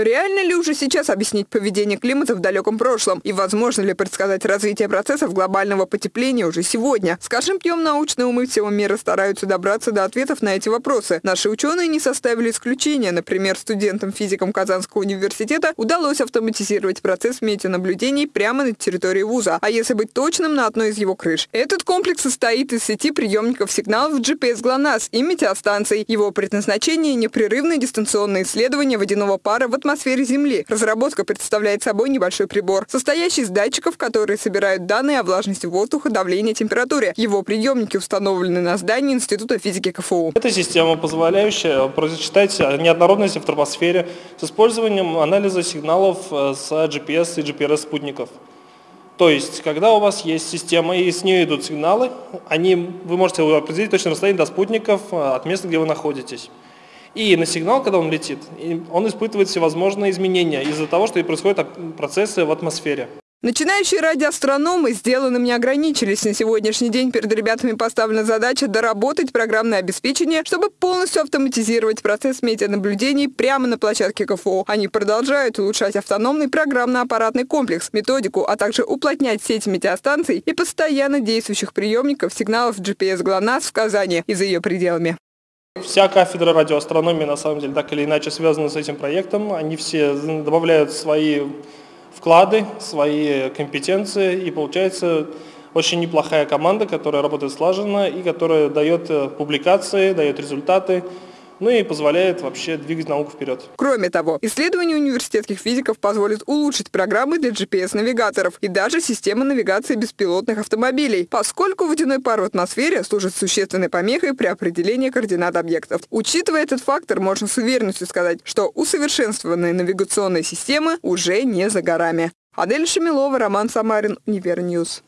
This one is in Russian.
Реально ли уже сейчас объяснить поведение климата в далеком прошлом? И возможно ли предсказать развитие процессов глобального потепления уже сегодня? С каждым научные умы всего мира стараются добраться до ответов на эти вопросы. Наши ученые не составили исключения. Например, студентам-физикам Казанского университета удалось автоматизировать процесс метеонаблюдений прямо на территории вуза. А если быть точным, на одной из его крыш. Этот комплекс состоит из сети приемников сигналов GPS GLONASS и метеостанций. Его предназначение – непрерывное дистанционное исследование водяного пара в атмосфере атмосфере Земли. Разработка представляет собой небольшой прибор, состоящий из датчиков, которые собирают данные о влажности воздуха, давлении, температуре. Его приемники установлены на здании Института физики КФУ. Это система, позволяющая просчитать неоднородности в тропосфере с использованием анализа сигналов э, с GPS и GPRS спутников. То есть, когда у вас есть система и с нее идут сигналы, они, вы можете определить точное расстояние до спутников э, от места, где вы находитесь. И на сигнал, когда он летит, он испытывает всевозможные изменения из-за того, что и происходят процессы в атмосфере. Начинающие радиоастрономы сделанным не ограничились. На сегодняшний день перед ребятами поставлена задача доработать программное обеспечение, чтобы полностью автоматизировать процесс метеонаблюдений прямо на площадке КФО. Они продолжают улучшать автономный программно-аппаратный комплекс, методику, а также уплотнять сеть метеостанций и постоянно действующих приемников сигналов GPS ГЛОНАСС в Казани и за ее пределами. Вся кафедра радиоастрономии, на самом деле, так или иначе связана с этим проектом. Они все добавляют свои вклады, свои компетенции, и получается очень неплохая команда, которая работает слаженно и которая дает э, публикации, дает результаты ну и позволяет вообще двигать науку вперед. Кроме того, исследования университетских физиков позволят улучшить программы для GPS-навигаторов и даже системы навигации беспилотных автомобилей, поскольку водяной пар в атмосфере служит существенной помехой при определении координат объектов. Учитывая этот фактор, можно с уверенностью сказать, что усовершенствованные навигационные системы уже не за горами. Адель Шамилова, Роман Самарин, Универ News.